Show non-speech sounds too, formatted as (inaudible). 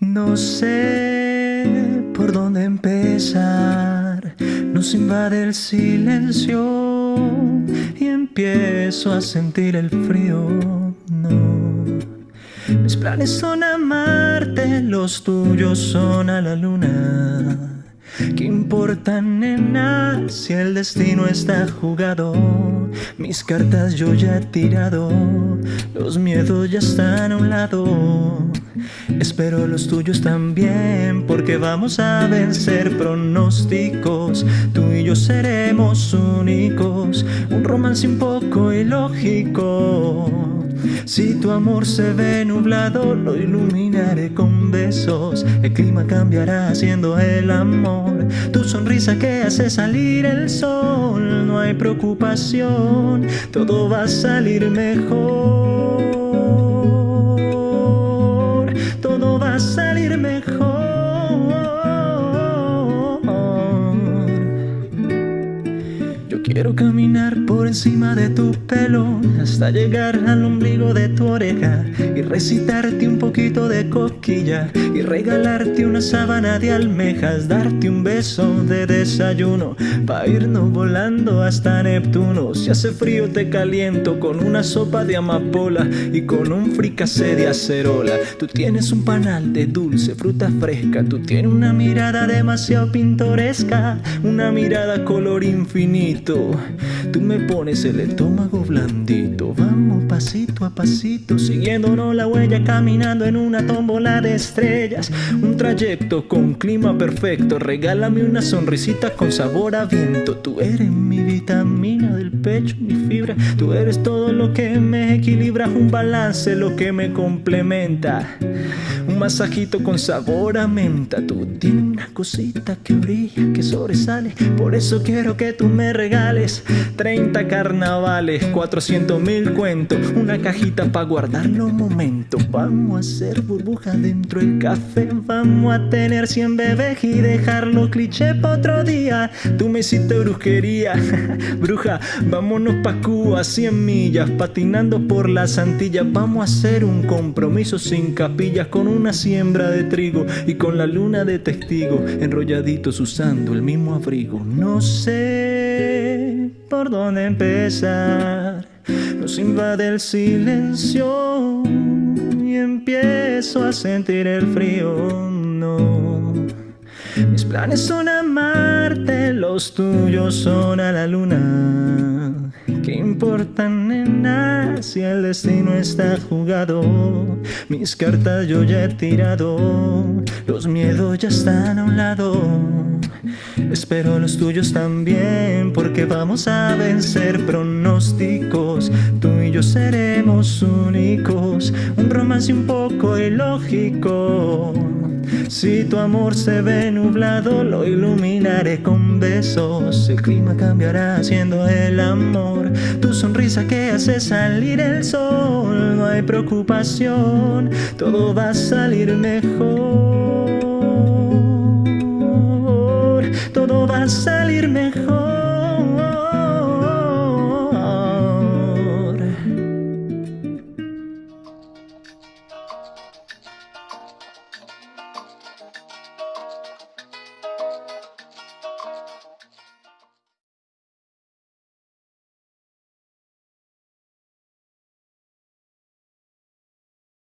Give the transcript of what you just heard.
No sé por dónde empezar, nos invade el silencio y empiezo a sentir el frío. No, mis planes son amarte, los tuyos son a la luna. ¿Qué importa, nena, si el destino está jugado? Mis cartas yo ya he tirado, los miedos ya están a un lado. Espero los tuyos también, porque vamos a vencer pronósticos. Tú y yo seremos únicos, un romance un poco ilógico. Si tu amor se ve nublado, lo iluminaré con besos. El clima cambiará haciendo el amor. Tu sonrisa que hace salir el sol. No hay preocupación, todo va a salir mejor. Quiero caminar por encima de tu pelo hasta llegar al ombligo de tu oreja y recitarte un poquito de coquilla y regalarte una sábana de almejas, darte un beso de desayuno para irnos volando hasta Neptuno. Si hace frío te caliento con una sopa de amapola y con un fricase de acerola. Tú tienes un panal de dulce, fruta fresca, tú tienes una mirada demasiado pintoresca, una mirada color infinito. Tú me pones el estómago blandito. Vamos pasito a pasito, siguiéndonos la huella, caminando en una tómbola de estrellas. Un trayecto con clima perfecto. Regálame una sonrisita con sabor a viento. Tú eres mi vitamina del pecho, mi fibra. Tú eres todo lo que me equilibra. Un balance, lo que me complementa. Un masajito con sabor a menta. Tú tienes una cosita que brilla, que sobresale. Por eso quiero que tú me regales 30 carnavales, 400 mil cuentos. Una cajita para guardar los momentos. Vamos a hacer burbujas dentro del café. Vamos a tener 100 bebés y dejarlo cliché para otro día. Tú me hiciste brujería, (laughs) bruja. Vámonos pa' Cuba, 100 millas, patinando por las Antillas. Vamos a hacer un compromiso sin capillas con una siembra de trigo y con la luna de testigo, enrolladitos usando el mismo abrigo. No sé por dónde empezar, nos invade el silencio y empiezo a sentir el frío. No. Mis planes son amarte, los tuyos son a la luna. ¿Qué importa, nena, si el destino está jugado? Mis cartas yo ya he tirado, los miedos ya están a un lado. Espero los tuyos también, porque vamos a vencer pronósticos. Tú y yo seremos únicos, un romance un poco ilógico. Si tu amor se ve nublado, lo iluminaré con besos. El clima cambiará haciendo el amor. Tu sonrisa que hace salir el sol. No hay preocupación, todo va a salir mejor. Todo va a salir mejor.